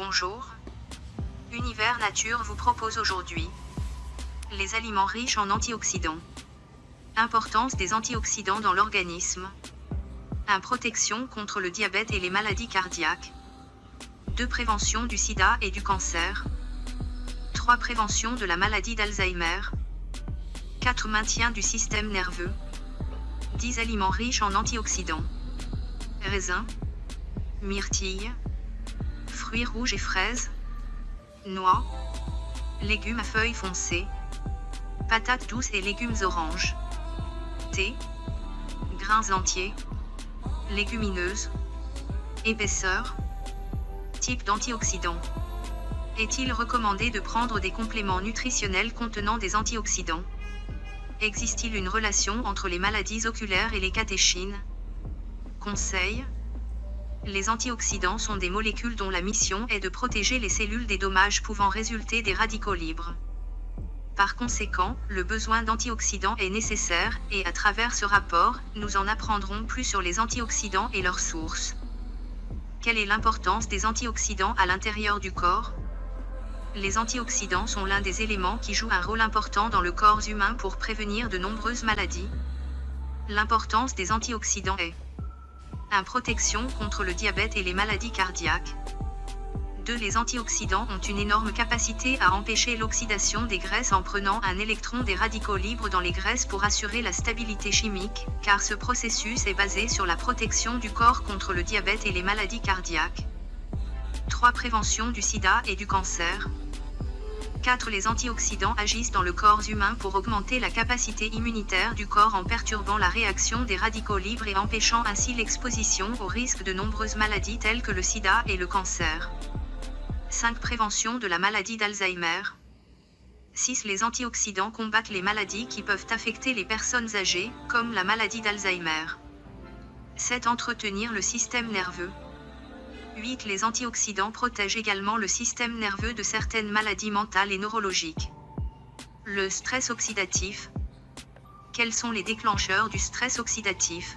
Bonjour. Univers Nature vous propose aujourd'hui les aliments riches en antioxydants. Importance des antioxydants dans l'organisme. 1. Protection contre le diabète et les maladies cardiaques. 2. Prévention du sida et du cancer. 3. Prévention de la maladie d'Alzheimer. 4. Maintien du système nerveux. 10 aliments riches en antioxydants. Raisin. Myrtille fruits rouges et fraises, noix, légumes à feuilles foncées, patates douces et légumes oranges, thé, grains entiers, légumineuses, épaisseur, type d'antioxydants. Est-il recommandé de prendre des compléments nutritionnels contenant des antioxydants? Existe-t-il une relation entre les maladies oculaires et les catéchines? Conseil les antioxydants sont des molécules dont la mission est de protéger les cellules des dommages pouvant résulter des radicaux libres. Par conséquent, le besoin d'antioxydants est nécessaire, et à travers ce rapport, nous en apprendrons plus sur les antioxydants et leurs sources. Quelle est l'importance des antioxydants à l'intérieur du corps? Les antioxydants sont l'un des éléments qui jouent un rôle important dans le corps humain pour prévenir de nombreuses maladies. L'importance des antioxydants est 1. Protection contre le diabète et les maladies cardiaques. 2. Les antioxydants ont une énorme capacité à empêcher l'oxydation des graisses en prenant un électron des radicaux libres dans les graisses pour assurer la stabilité chimique, car ce processus est basé sur la protection du corps contre le diabète et les maladies cardiaques. 3. Prévention du sida et du cancer. 4. Les antioxydants agissent dans le corps humain pour augmenter la capacité immunitaire du corps en perturbant la réaction des radicaux libres et empêchant ainsi l'exposition au risque de nombreuses maladies telles que le sida et le cancer. 5. Prévention de la maladie d'Alzheimer. 6. Les antioxydants combattent les maladies qui peuvent affecter les personnes âgées, comme la maladie d'Alzheimer. 7. Entretenir le système nerveux. 8. Les antioxydants protègent également le système nerveux de certaines maladies mentales et neurologiques. Le stress oxydatif. Quels sont les déclencheurs du stress oxydatif?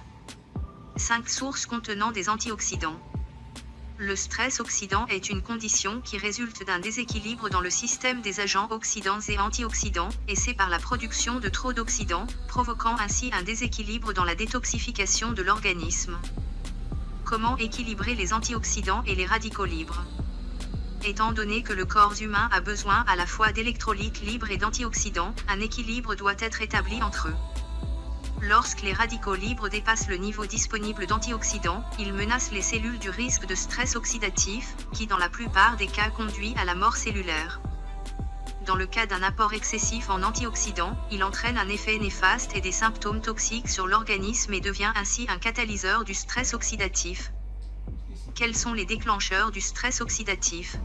5 sources contenant des antioxydants. Le stress oxydant est une condition qui résulte d'un déséquilibre dans le système des agents oxydants et antioxydants, et c'est par la production de trop d'oxydants, provoquant ainsi un déséquilibre dans la détoxification de l'organisme. Comment équilibrer les antioxydants et les radicaux libres Étant donné que le corps humain a besoin à la fois d'électrolytes libres et d'antioxydants, un équilibre doit être établi entre eux. Lorsque les radicaux libres dépassent le niveau disponible d'antioxydants, ils menacent les cellules du risque de stress oxydatif, qui dans la plupart des cas conduit à la mort cellulaire dans le cas d'un apport excessif en antioxydants, il entraîne un effet néfaste et des symptômes toxiques sur l'organisme et devient ainsi un catalyseur du stress oxydatif. Quels sont les déclencheurs du stress oxydatif?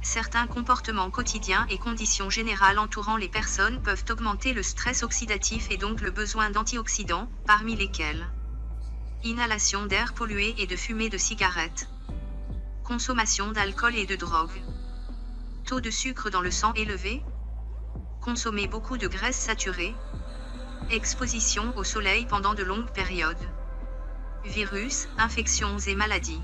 Certains comportements quotidiens et conditions générales entourant les personnes peuvent augmenter le stress oxydatif et donc le besoin d'antioxydants, parmi lesquels inhalation d'air pollué et de fumée de cigarettes, consommation d'alcool et de drogue taux de sucre dans le sang élevé, consommer beaucoup de graisses saturées, exposition au soleil pendant de longues périodes, virus, infections et maladies.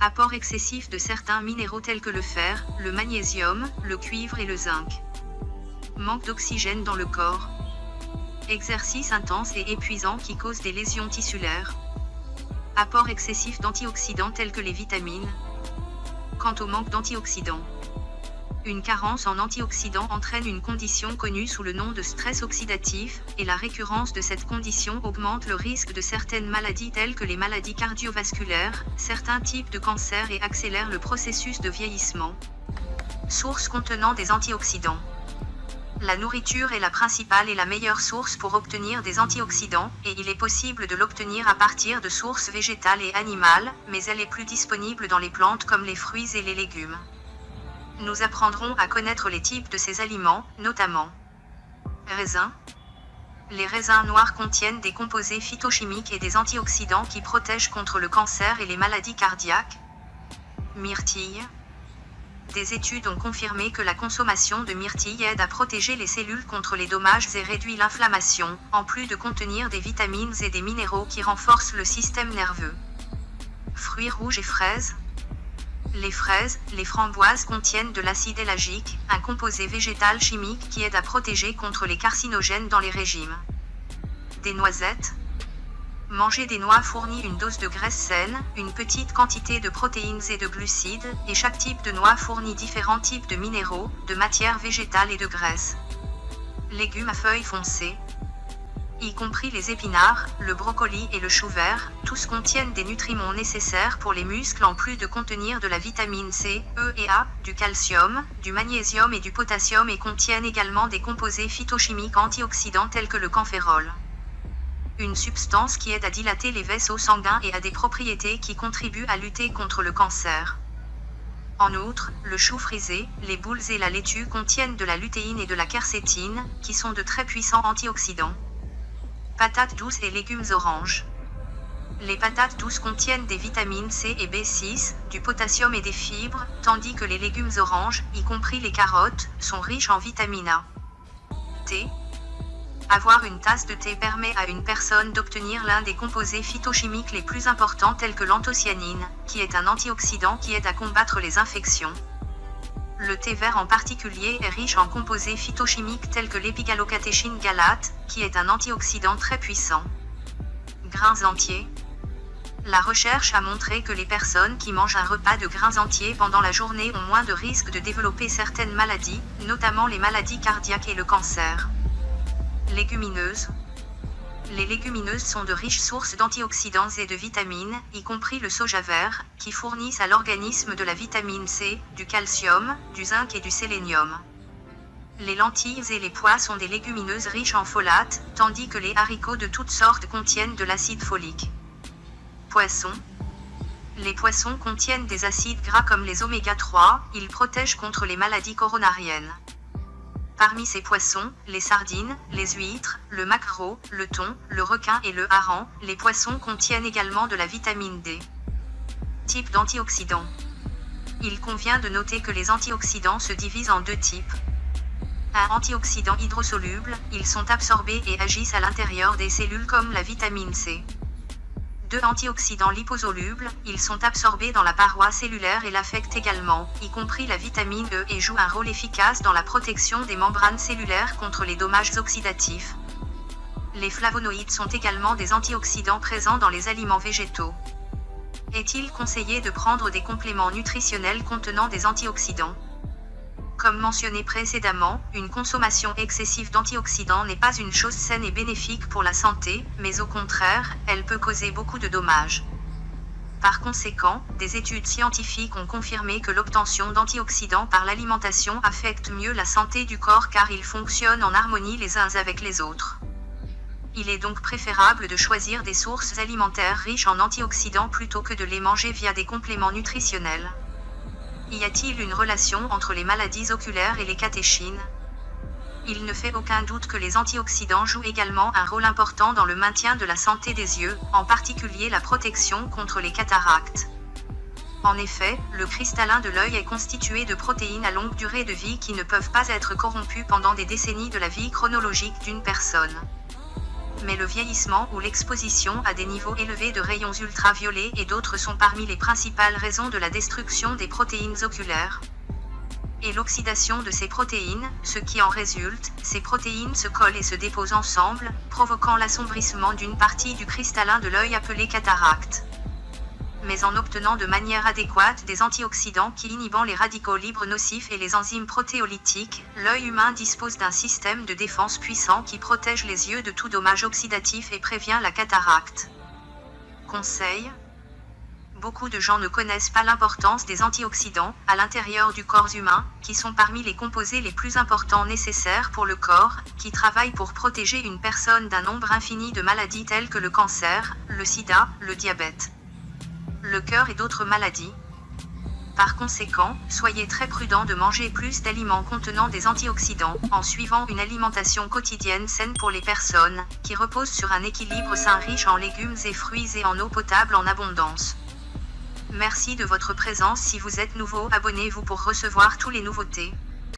Apport excessif de certains minéraux tels que le fer, le magnésium, le cuivre et le zinc. Manque d'oxygène dans le corps. Exercice intense et épuisant qui cause des lésions tissulaires. Apport excessif d'antioxydants tels que les vitamines. Quant au manque d'antioxydants, une carence en antioxydants entraîne une condition connue sous le nom de stress oxydatif, et la récurrence de cette condition augmente le risque de certaines maladies telles que les maladies cardiovasculaires, certains types de cancers et accélère le processus de vieillissement. Sources contenant des antioxydants. La nourriture est la principale et la meilleure source pour obtenir des antioxydants, et il est possible de l'obtenir à partir de sources végétales et animales, mais elle est plus disponible dans les plantes comme les fruits et les légumes. Nous apprendrons à connaître les types de ces aliments, notamment raisins. Les raisins noirs contiennent des composés phytochimiques et des antioxydants qui protègent contre le cancer et les maladies cardiaques. Myrtille. Des études ont confirmé que la consommation de myrtille aide à protéger les cellules contre les dommages et réduit l'inflammation, en plus de contenir des vitamines et des minéraux qui renforcent le système nerveux. Fruits rouges et fraises. Les fraises, les framboises contiennent de l'acide élagique, un composé végétal chimique qui aide à protéger contre les carcinogènes dans les régimes. Des noisettes, Manger des noix fournit une dose de graisse saine, une petite quantité de protéines et de glucides, et chaque type de noix fournit différents types de minéraux, de matières végétales et de graisses. Légumes à feuilles foncées, y compris les épinards, le brocoli et le chou vert, tous contiennent des nutriments nécessaires pour les muscles en plus de contenir de la vitamine C, E et A, du calcium, du magnésium et du potassium et contiennent également des composés phytochimiques antioxydants tels que le campérol une substance qui aide à dilater les vaisseaux sanguins et a des propriétés qui contribuent à lutter contre le cancer. En outre, le chou frisé, les boules et la laitue contiennent de la lutéine et de la quercétine, qui sont de très puissants antioxydants. Patates douces et légumes oranges. Les patates douces contiennent des vitamines C et B6, du potassium et des fibres, tandis que les légumes oranges, y compris les carottes, sont riches en vitamine A. Thé, avoir une tasse de thé permet à une personne d'obtenir l'un des composés phytochimiques les plus importants tels que l'anthocyanine, qui est un antioxydant qui aide à combattre les infections. Le thé vert en particulier est riche en composés phytochimiques tels que l'épigalocatéchine galate, qui est un antioxydant très puissant. Grains entiers. La recherche a montré que les personnes qui mangent un repas de grains entiers pendant la journée ont moins de risques de développer certaines maladies, notamment les maladies cardiaques et le cancer. Légumineuses. Les légumineuses sont de riches sources d'antioxydants et de vitamines, y compris le soja vert, qui fournissent à l'organisme de la vitamine C, du calcium, du zinc et du sélénium. Les lentilles et les pois sont des légumineuses riches en folate, tandis que les haricots de toutes sortes contiennent de l'acide folique. Poissons. Les poissons contiennent des acides gras comme les oméga 3, ils protègent contre les maladies coronariennes. Parmi ces poissons, les sardines, les huîtres, le maquereau, le thon, le requin et le hareng, les poissons contiennent également de la vitamine D. Type d'antioxydants. Il convient de noter que les antioxydants se divisent en deux types. Un antioxydant hydrosoluble, ils sont absorbés et agissent à l'intérieur des cellules comme la vitamine C. Deux antioxydants liposolubles, ils sont absorbés dans la paroi cellulaire et l'affectent également, y compris la vitamine E et jouent un rôle efficace dans la protection des membranes cellulaires contre les dommages oxydatifs. Les flavonoïdes sont également des antioxydants présents dans les aliments végétaux. Est-il conseillé de prendre des compléments nutritionnels contenant des antioxydants? Comme mentionné précédemment, une consommation excessive d'antioxydants n'est pas une chose saine et bénéfique pour la santé, mais au contraire, elle peut causer beaucoup de dommages. Par conséquent, des études scientifiques ont confirmé que l'obtention d'antioxydants par l'alimentation affecte mieux la santé du corps car ils fonctionnent en harmonie les uns avec les autres. Il est donc préférable de choisir des sources alimentaires riches en antioxydants plutôt que de les manger via des compléments nutritionnels. Y a-t-il une relation entre les maladies oculaires et les catéchines? Il ne fait aucun doute que les antioxydants jouent également un rôle important dans le maintien de la santé des yeux, en particulier la protection contre les cataractes. En effet, le cristallin de l'œil est constitué de protéines à longue durée de vie qui ne peuvent pas être corrompues pendant des décennies de la vie chronologique d'une personne mais le vieillissement ou l'exposition à des niveaux élevés de rayons ultraviolets et d'autres sont parmi les principales raisons de la destruction des protéines oculaires. Et l'oxydation de ces protéines, ce qui en résulte, ces protéines se collent et se déposent ensemble, provoquant l'assombrissement d'une partie du cristallin de l'œil appelé cataracte mais en obtenant de manière adéquate des antioxydants qui inhibant les radicaux libres nocifs et les enzymes protéolytiques, l'œil humain dispose d'un système de défense puissant qui protège les yeux de tout dommage oxydatif et prévient la cataracte. Conseil Beaucoup de gens ne connaissent pas l'importance des antioxydants à l'intérieur du corps humain, qui sont parmi les composés les plus importants nécessaires pour le corps, qui travaillent pour protéger une personne d'un nombre infini de maladies telles que le cancer, le sida, le diabète, le cœur et d'autres maladies. Par conséquent, soyez très prudent de manger plus d'aliments contenant des antioxydants, en suivant une alimentation quotidienne saine pour les personnes, qui repose sur un équilibre sain riche en légumes et fruits et en eau potable en abondance. Merci de votre présence si vous êtes nouveau abonnez-vous pour recevoir tous les nouveautés.